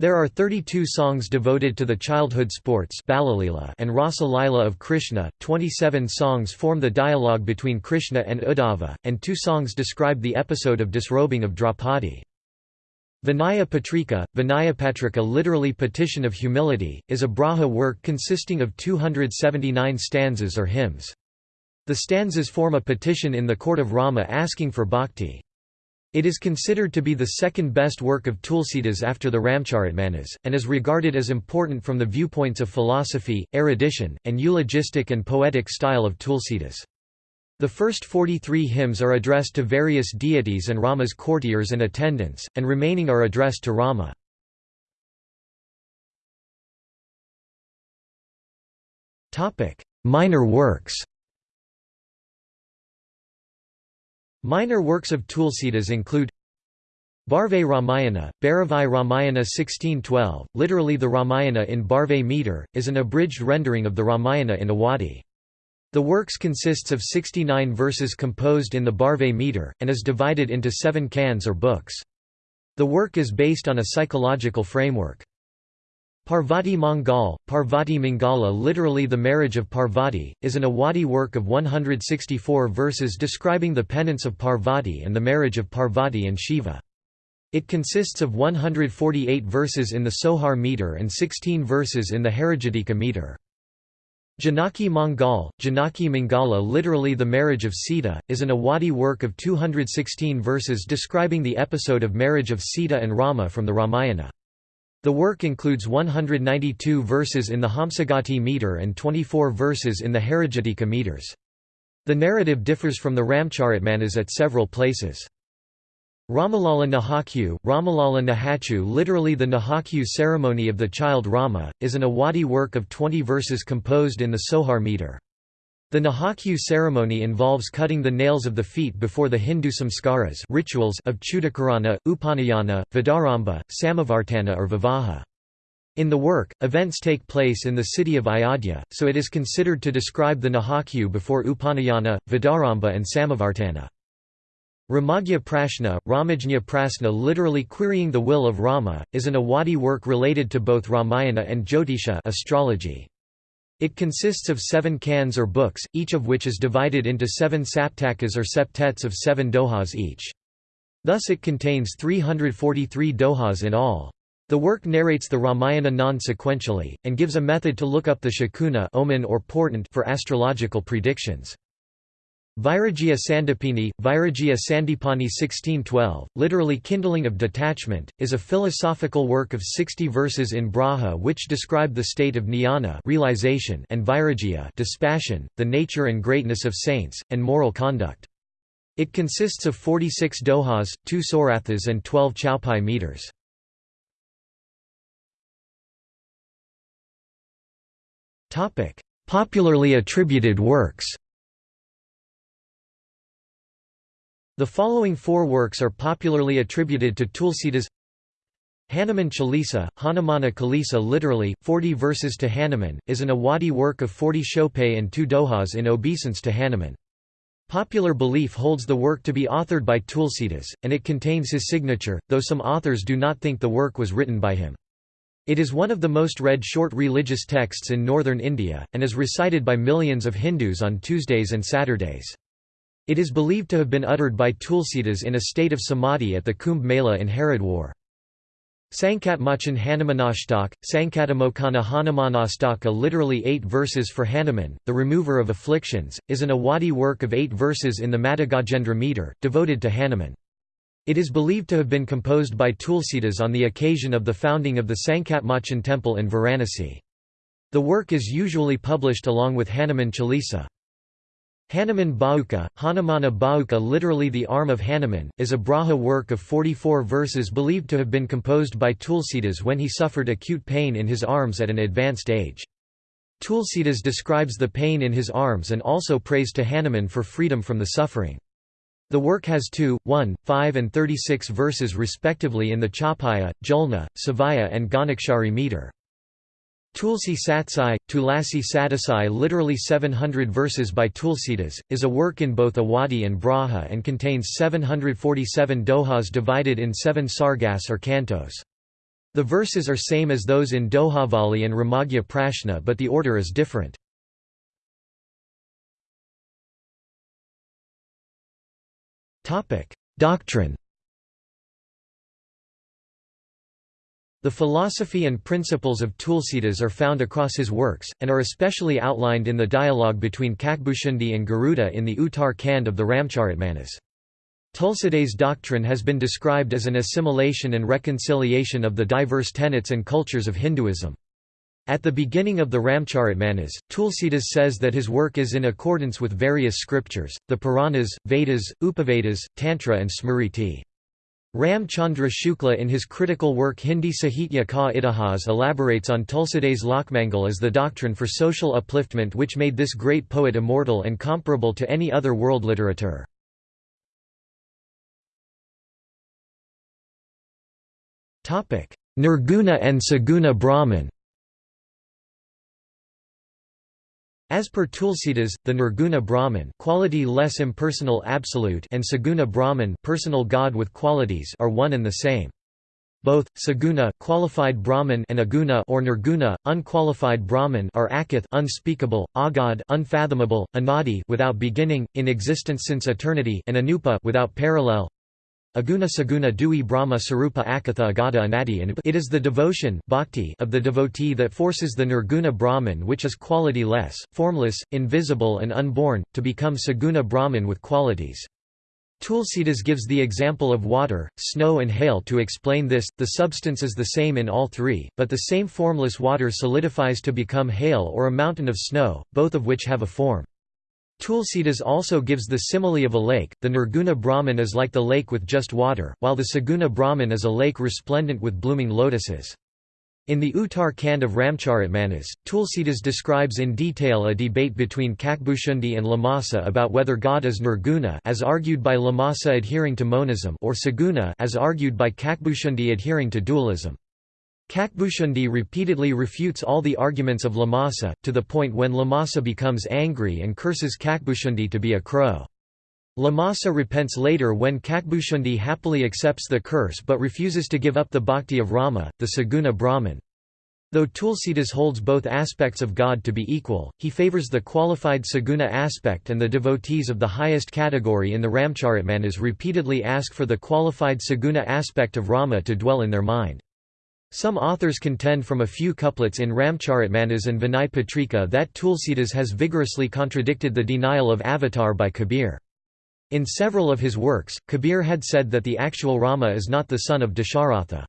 There are 32 songs devoted to the childhood sports and Rasa Lila of Krishna, 27 songs form the dialogue between Krishna and Uddhava, and two songs describe the episode of disrobing of Draupadi. Vinaya Patrika, Vinaya Patrika literally Petition of Humility, is a Braja work consisting of 279 stanzas or hymns. The stanzas form a petition in the court of Rama asking for bhakti. It is considered to be the second best work of Tulsidas after the Ramcharitmanas, and is regarded as important from the viewpoints of philosophy, erudition, and eulogistic and poetic style of Tulsidas. The first 43 hymns are addressed to various deities and Rama's courtiers and attendants, and remaining are addressed to Rama. Minor works Minor works of Tulsidas include Barvai Ramayana, Bharavai Ramayana 1612, literally the Ramayana in Barvai meter, is an abridged rendering of the Ramayana in Awadhi. The works consists of 69 verses composed in the Barvai meter, and is divided into seven Kands or books. The work is based on a psychological framework. Parvati Mangal, Parvati Mangala literally the marriage of Parvati, is an Awadhi work of 164 verses describing the penance of Parvati and the marriage of Parvati and Shiva. It consists of 148 verses in the Sohar meter and 16 verses in the Harigitika meter. Janaki Mangal, Janaki Mangala literally the marriage of Sita, is an Awadhi work of 216 verses describing the episode of marriage of Sita and Rama from the Ramayana. The work includes 192 verses in the Hamsagati meter and 24 verses in the Harigitika meters. The narrative differs from the Ramcharitmanas at several places. Ramalala Nahachhu, Ramalala Nahachu literally the Nahachhu ceremony of the child Rama, is an Awadhi work of 20 verses composed in the Sohar meter. The Nahachhu ceremony involves cutting the nails of the feet before the Hindu samskaras rituals of Chudakarana, Upanayana, Vidyarambha, Samavartana or Vivaha. In the work, events take place in the city of Ayodhya, so it is considered to describe the Nahachhu before Upanayana, Vidyarambha and Samavartana. Ramagya Prashna, Ramajnya Prasna literally querying the will of Rama, is an Awadhi work related to both Ramayana and Jyotisha astrology. It consists of seven Kands or books, each of which is divided into seven saptakas or septets of seven dohas each. Thus it contains 343 dohas in all. The work narrates the Ramayana non-sequentially, and gives a method to look up the shakuna omen or portent for astrological predictions. Vairagya Sandipani, Vairagya Sandipani 1612, literally kindling of detachment, is a philosophical work of 60 verses in Braja which describe the state of jnana realization and vairagya dispassion, the nature and greatness of saints, and moral conduct. It consists of 46 dohas, 2 sorathas and 12 chaupai meters. Popularly attributed works The following four works are popularly attributed to Tulsidas Hanuman Chalisa, Hanumana Kalisa literally, 40 verses to Hanuman, is an Awadhi work of 40 chaupai and two dohas in obeisance to Hanuman. Popular belief holds the work to be authored by Tulsidas, and it contains his signature, though some authors do not think the work was written by him. It is one of the most read short religious texts in northern India, and is recited by millions of Hindus on Tuesdays and Saturdays. It is believed to have been uttered by Tulsidas in a state of samadhi at the Kumbh Mela in Haridwar. Sankatmochan Hanumanashtak, Sankatamokana Hanumanastaka literally eight verses for Hanuman, the remover of afflictions, is an Awadhi work of eight verses in the Madhugajendra meter, devoted to Hanuman. It is believed to have been composed by Tulsidas on the occasion of the founding of the Sankatmochan temple in Varanasi. The work is usually published along with Hanuman Chalisa. Hanuman Bahuka, Hanumana Bahuka literally the arm of Hanuman, is a Braja work of 44 verses believed to have been composed by Tulsidas when he suffered acute pain in his arms at an advanced age. Tulsidas describes the pain in his arms and also prays to Hanuman for freedom from the suffering. The work has 2, 1, 5 and 36 verses respectively in the Chaupaya, Jhulna, Savaiya and Ghanakshari meter. Tulsi Satsai, Tulasi Sadasai literally 700 verses by Tulsidas, is a work in both Awadhi and Braja and contains 747 dohas divided in seven sargas or cantos. The verses are same as those in Dohavali and Ramagya Prashna but the order is different. Doctrine The philosophy and principles of Tulsidas are found across his works, and are especially outlined in the dialogue between Kakbhushundi and Garuda in the Uttar Kand of the Ramcharitmanas. Tulsidas' doctrine has been described as an assimilation and reconciliation of the diverse tenets and cultures of Hinduism. At the beginning of the Ramcharitmanas, Tulsidas says that his work is in accordance with various scriptures, the Puranas, Vedas, Upavedas, Tantra and Smriti. Ram Chandra Shukla in his critical work Hindi Sahitya Ka Itihas elaborates on Tulsidas Lokmangal as the doctrine for social upliftment which made this great poet immortal and comparable to any other world literature. Nirguna and Saguna Brahman As per Tulsidas, the Nirguna Brahman quality less impersonal absolute and Saguna Brahman personal God with qualities are one and the same. Both Saguna qualified Brahman and Aguna or Nirguna unqualified Brahman are akath unspeakable, agad unfathomable, anadi without beginning, in existence since eternity and anupa without parallel. Aguna Saguna Dui Brahma Sarupa Akatha Agada Anadi and It is the devotion bhakti of the devotee that forces the Nirguna Brahman which is quality-less, formless, invisible and unborn, to become Saguna Brahman with qualities. Tulsidas gives the example of water, snow and hail to explain this, the substance is the same in all three, but the same formless water solidifies to become hail or a mountain of snow, both of which have a form. Tulsidas also gives the simile of a lake, the Nirguna Brahman is like the lake with just water, while the Saguna Brahman is a lake resplendent with blooming lotuses. In the Uttar Kand of Ramcharitmanas, Tulsidas describes in detail a debate between Kakbhushundi and Lamasa about whether God is Nirguna as argued by Lamasa adhering to monism or Saguna as argued by Kakbhushundi adhering to dualism. Kakbhushundi repeatedly refutes all the arguments of Lamasa, to the point when Lamasa becomes angry and curses Kakbhushundi to be a crow. Lamasa repents later when Kakbhushundi happily accepts the curse but refuses to give up the bhakti of Rama, the Saguna Brahman. Though Tulsidas holds both aspects of God to be equal, he favors the qualified saguna aspect and the devotees of the highest category in the Ramcharitmanas repeatedly ask for the qualified saguna aspect of Rama to dwell in their mind. Some authors contend from a few couplets in Ramcharitmanas and Vinay Patrika that Tulsidas has vigorously contradicted the denial of avatar by Kabir. In several of his works, Kabir had said that the actual Rama is not the son of Dasharatha.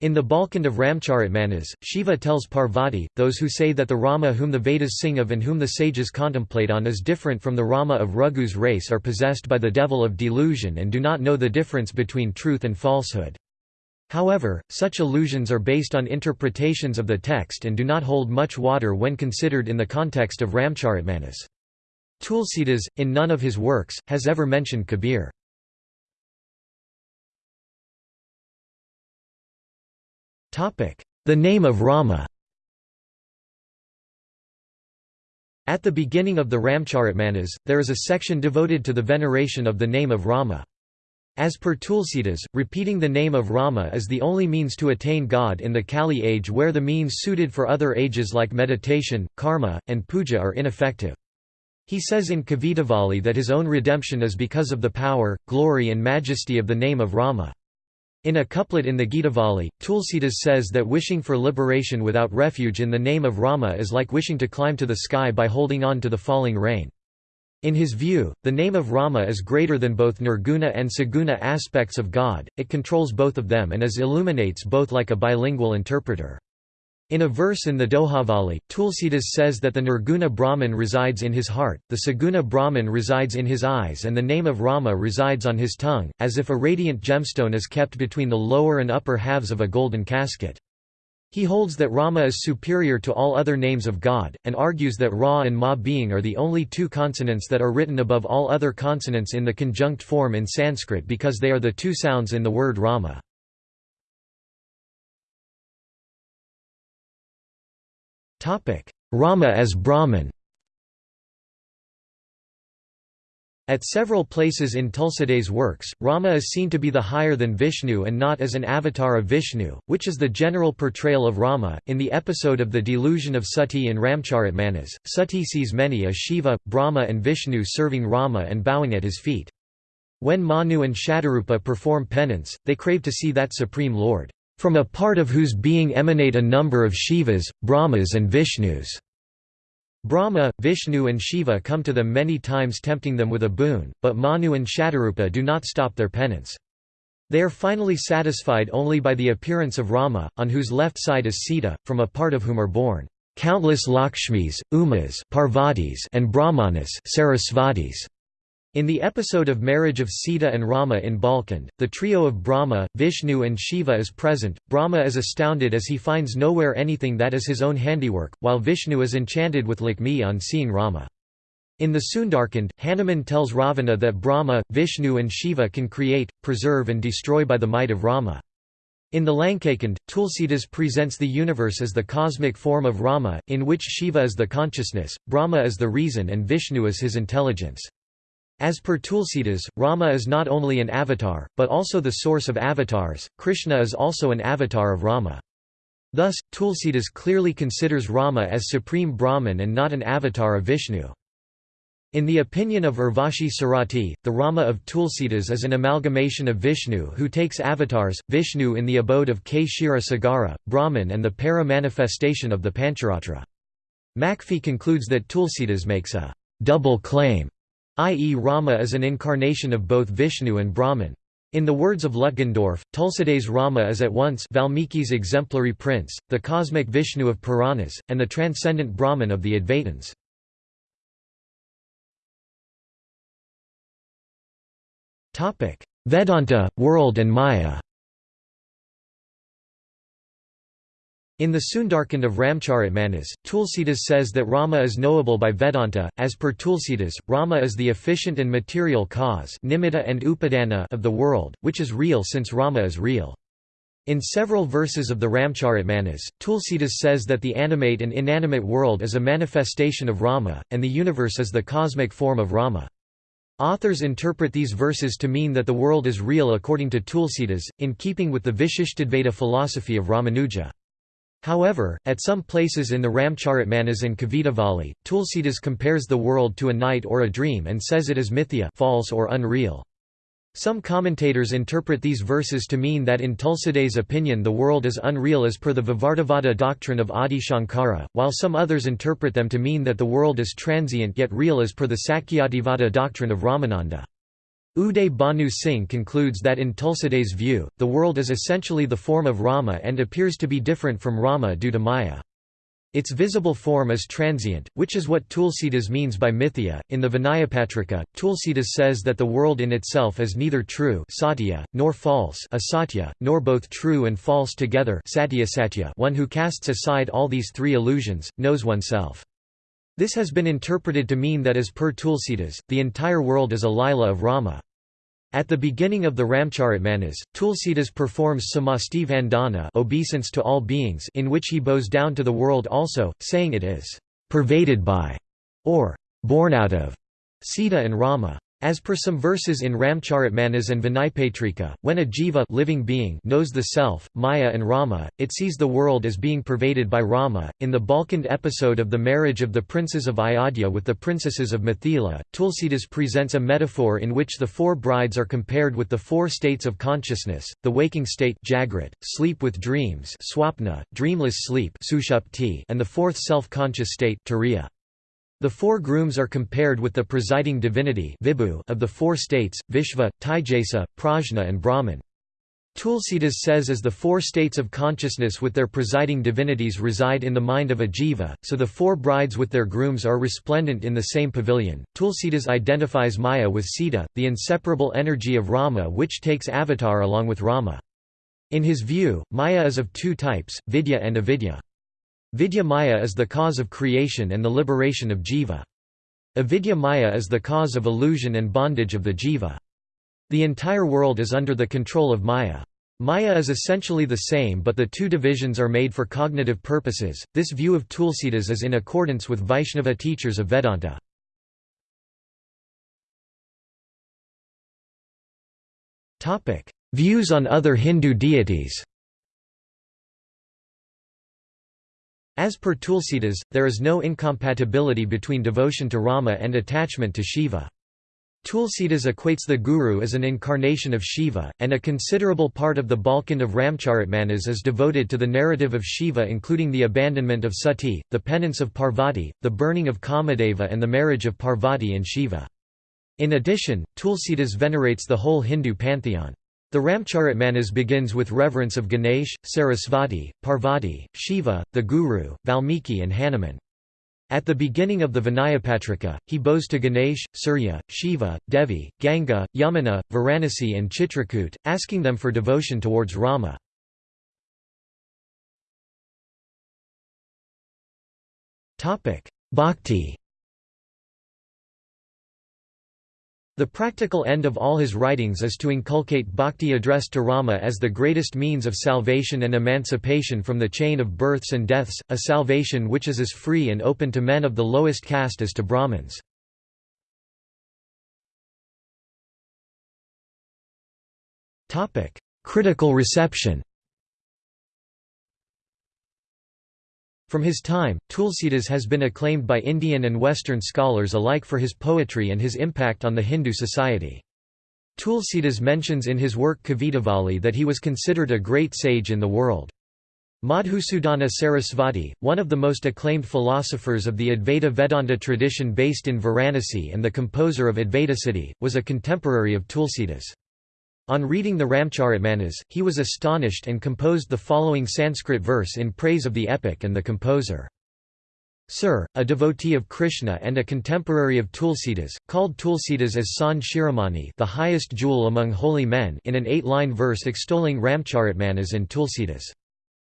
In the Balkand of Ramcharitmanas, Shiva tells Parvati, those who say that the Rama whom the Vedas sing of and whom the sages contemplate on is different from the Rama of Raghu's race are possessed by the devil of delusion and do not know the difference between truth and falsehood. However, such allusions are based on interpretations of the text and do not hold much water when considered in the context of Ramcharitmanas. Tulsidas, in none of his works, has ever mentioned Kabir. The name of Rama At the beginning of the Ramcharitmanas, there is a section devoted to the veneration of the name of Rama. As per Tulsidas, repeating the name of Rama is the only means to attain God in the Kali age where the means suited for other ages like meditation, karma, and puja are ineffective. He says in Kavitavali that his own redemption is because of the power, glory and majesty of the name of Rama. In a couplet in the Gitavali, Tulsidas says that wishing for liberation without refuge in the name of Rama is like wishing to climb to the sky by holding on to the falling rain. In his view, the name of Rama is greater than both nirguna and saguna aspects of God, it controls both of them and is illuminates both like a bilingual interpreter. In a verse in the Dohavali, Tulsidas says that the Nirguna Brahman resides in his heart, the Saguna Brahman resides in his eyes and the name of Rama resides on his tongue, as if a radiant gemstone is kept between the lower and upper halves of a golden casket. He holds that Rama is superior to all other names of God, and argues that Ra and Ma being are the only two consonants that are written above all other consonants in the conjunct form in Sanskrit because they are the two sounds in the word Rama. Rama as Brahman At several places in Tulsidas' works, Rama is seen to be the higher than Vishnu and not as an avatar of Vishnu, which is the general portrayal of Rama. In the episode of the delusion of Sati in Ramcharitmanas, Sati sees many as Shiva, Brahma, and Vishnu serving Rama and bowing at his feet. When Manu and Shatarupa perform penance, they crave to see that Supreme Lord from a part of whose being emanate a number of Shivas, Brahmas and Vishnus. Brahma, Vishnu and Shiva come to them many times tempting them with a boon, but Manu and Shatarupa do not stop their penance. They are finally satisfied only by the appearance of Rama, on whose left side is Sita, from a part of whom are born countless Lakshmis, Umas Parvatis and Brahmanas Sarasvatis. In the episode of marriage of Sita and Rama in Balkand, the trio of Brahma, Vishnu and Shiva is present. Brahma is astounded as he finds nowhere anything that is his own handiwork, while Vishnu is enchanted with Lakshmi on seeing Rama. In the Sundarkand, Hanuman tells Ravana that Brahma, Vishnu and Shiva can create, preserve and destroy by the might of Rama. In the Lankakand, Tulsidas presents the universe as the cosmic form of Rama, in which Shiva is the consciousness, Brahma is the reason and Vishnu is his intelligence. As per Tulsidas, Rama is not only an avatar, but also the source of avatars, Krishna is also an avatar of Rama. Thus, Tulsidas clearly considers Rama as supreme Brahman and not an avatar of Vishnu. In the opinion of Urvashi Sarati, the Rama of Tulsidas is an amalgamation of Vishnu who takes avatars, Vishnu in the abode of Kshira Sagara, Brahman and the para-manifestation of the Pancharatra. Macfie concludes that Tulsidas makes a double claim i.e. Rama is an incarnation of both Vishnu and Brahman. In the words of Lutgendorf, Tulsidas Rama is at once Valmiki's exemplary prince, the cosmic Vishnu of Puranas, and the transcendent Brahman of the Advaitins. Vedanta, world and Maya In the Sundarkand of Ramcharitmanas, Tulsidas says that Rama is knowable by Vedanta. As per Tulsidas, Rama is the efficient and material cause nimitta and upadana of the world, which is real since Rama is real. In several verses of the Ramcharitmanas, Tulsidas says that the animate and inanimate world is a manifestation of Rama, and the universe is the cosmic form of Rama. Authors interpret these verses to mean that the world is real according to Tulsidas, in keeping with the Vishishtadvaita philosophy of Ramanuja. However, at some places in the Ramcharitmanas and Kavitavali, Tulsidas compares the world to a night or a dream and says it is mithya false or unreal. Some commentators interpret these verses to mean that in Tulsidas' opinion the world is unreal as per the Vivartavada doctrine of Adi Shankara, while some others interpret them to mean that the world is transient yet real as per the Sakhyativada doctrine of Ramananda. Uday Bhanu Singh concludes that in Tulsidas' view, the world is essentially the form of Rama and appears to be different from Rama due to Maya. Its visible form is transient, which is what Tulsidas means by mithya. In the Vinayapatrika, Tulsidas says that the world in itself is neither true satya, nor false asatya, nor both true and false together satya satya. One who casts aside all these three illusions, knows oneself. This has been interpreted to mean that as per Tulsidas, the entire world is a lila of Rama. At the beginning of the Ramcharitmanas, Tulsidas performs samasti vandana obeisance to all beings in which he bows down to the world also, saying it is pervaded by, or born out of, Sita and Rama. As per some verses in Ramcharitmanas and Vinaypatrika, when a jiva living being knows the self, Maya and Rama, it sees the world as being pervaded by Rama. In the Balkand episode of the marriage of the princes of Ayodhya with the princesses of Mithila, Tulsidas presents a metaphor in which the four brides are compared with the four states of consciousness, the waking state Jagrat, sleep with dreams swapna, dreamless sleep and the fourth self-conscious state Turiya. The four grooms are compared with the presiding divinity of the four states, Vishva, Taijasa, Prajna and Brahman. Tulsidas says as the four states of consciousness with their presiding divinities reside in the mind of a jiva, so the four brides with their grooms are resplendent in the same pavilion. Tulsidas identifies Maya with Sita, the inseparable energy of Rama which takes avatar along with Rama. In his view, Maya is of two types, vidya and avidya. Vidya Maya is the cause of creation and the liberation of jiva. Avidya Maya is the cause of illusion and bondage of the jiva. The entire world is under the control of Maya. Maya is essentially the same but the two divisions are made for cognitive purposes. This view of Tulsidas is in accordance with Vaishnava teachers of Vedanta. Views on other Hindu deities As per Tulsidas, there is no incompatibility between devotion to Rama and attachment to Shiva. Tulsidas equates the Guru as an incarnation of Shiva, and a considerable part of the Balkand of Ramcharitmanas is devoted to the narrative of Shiva including the abandonment of Sati, the penance of Parvati, the burning of Kamadeva and the marriage of Parvati and Shiva. In addition, Tulsidas venerates the whole Hindu pantheon. The Ramcharitmanas begins with reverence of Ganesh, Sarasvati, Parvati, Shiva, the Guru, Valmiki and Hanuman. At the beginning of the Vinayapatrika, he bows to Ganesh, Surya, Shiva, Devi, Ganga, Yamuna, Varanasi and Chitrakoot, asking them for devotion towards Rama. Bhakti The practical end of all his writings is to inculcate bhakti addressed to Rama as the greatest means of salvation and emancipation from the chain of births and deaths, a salvation which is as free and open to men of the lowest caste as to Brahmins. Critical reception From his time, Tulsidas has been acclaimed by Indian and Western scholars alike for his poetry and his impact on the Hindu society. Tulsidas mentions in his work Kavitavali that he was considered a great sage in the world. Madhusudana Sarasvati, one of the most acclaimed philosophers of the Advaita Vedanta tradition based in Varanasi and the composer of Advaita Advaitasiddhi, was a contemporary of Tulsidas. On reading the Ramcharitmanas, he was astonished and composed the following Sanskrit verse in praise of the epic and the composer. Sir, a devotee of Krishna and a contemporary of Tulsidas, called Tulsidas as San the highest jewel among holy men in an eight-line verse extolling Ramcharitmanas and Tulsidas.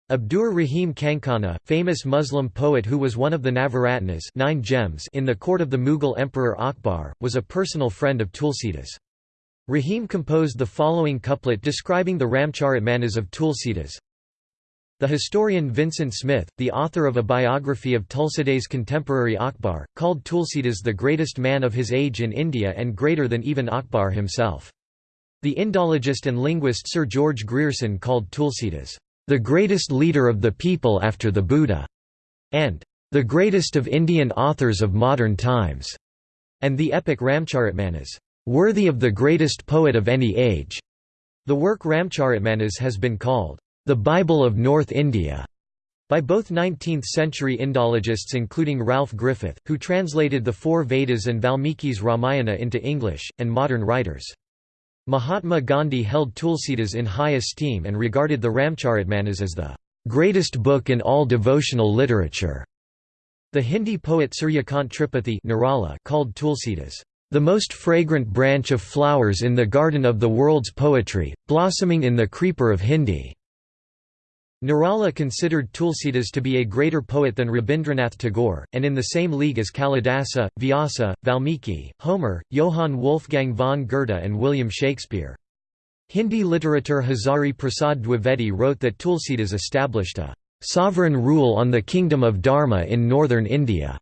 Abdur Rahim Khankhana, famous Muslim poet who was one of the Navaratnas nine gems in the court of the Mughal Emperor Akbar, was a personal friend of Tulsidas. Rahim composed the following couplet describing the Ramcharitmanas of Tulsidas. The historian Vincent Smith, the author of a biography of Tulsidas' contemporary Akbar, called Tulsidas the greatest man of his age in India and greater than even Akbar himself. The Indologist and linguist Sir George Grierson called Tulsidas, the greatest leader of the people after the Buddha, and the greatest of Indian authors of modern times, and the epic Ramcharitmanas, worthy of the greatest poet of any age. The work Ramcharitmanas has been called the Bible of North India by both 19th-century Indologists including Ralph Griffith, who translated the four Vedas and Valmiki's Ramayana into English, and modern writers. Mahatma Gandhi held Tulsidas in high esteem and regarded the Ramcharitmanas as the greatest book in all devotional literature. The Hindi poet Suryakant Tripathi called Tulsidas, "...the most fragrant branch of flowers in the garden of the world's poetry, blossoming in the creeper of Hindi." Nirala considered Tulsidas to be a greater poet than Rabindranath Tagore, and in the same league as Kalidasa, Vyasa, Valmiki, Homer, Johann Wolfgang von Goethe and William Shakespeare. Hindi literature Hazari Prasad Dwivedi wrote that Tulsidas established a sovereign rule on the kingdom of Dharma in northern India,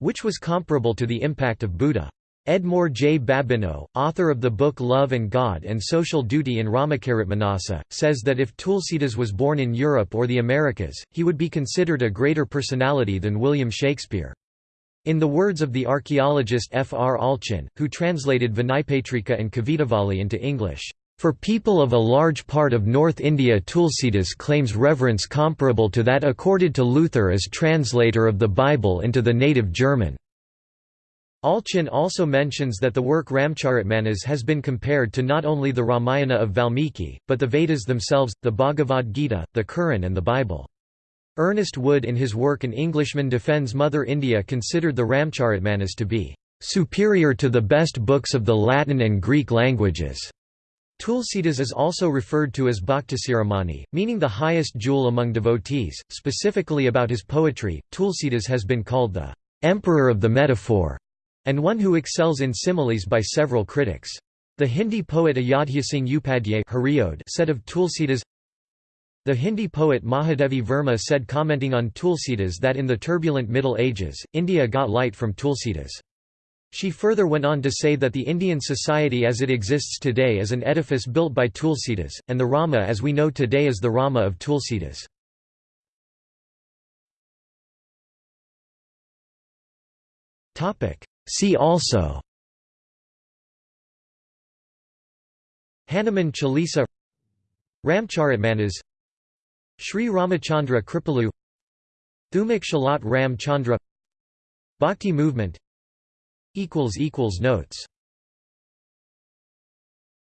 which was comparable to the impact of Buddha. Edmour J. Babineau, author of the book Love and God and Social Duty in Ramcharitmanasa, says that if Tulsidas was born in Europe or the Americas, he would be considered a greater personality than William Shakespeare. In the words of the archaeologist F. R. Allchin, who translated Vinaypatrika and Kavitavali into English, for people of a large part of North India Tulsidas claims reverence comparable to that accorded to Luther as translator of the Bible into the native German. Allchin also mentions that the work Ramcharitmanas has been compared to not only the Ramayana of Valmiki, but the Vedas themselves, the Bhagavad Gita, the Quran and the Bible. Ernest Wood in his work An Englishman Defends Mother India considered the Ramcharitmanas to be "...superior to the best books of the Latin and Greek languages." Tulsidas is also referred to as Bhaktasiramani, meaning the highest jewel among devotees. Specifically about his poetry, Tulsidas has been called the emperor of the metaphor, and one who excels in similes by several critics. The Hindi poet Ayodhya Singh Upadhyay said of Tulsidas The Hindi poet Mahadevi Verma said commenting on Tulsidas that in the turbulent Middle Ages, India got light from Tulsidas. She further went on to say that the Indian society as it exists today is an edifice built by Tulsidas, and the Rama as we know today is the Rama of Tulsidas. See also. Hanuman Chalisa. Ramcharitmanas. Sri Ramachandra Kripalu. Thumak Chalat Ram Chandra Bhakti movement Notes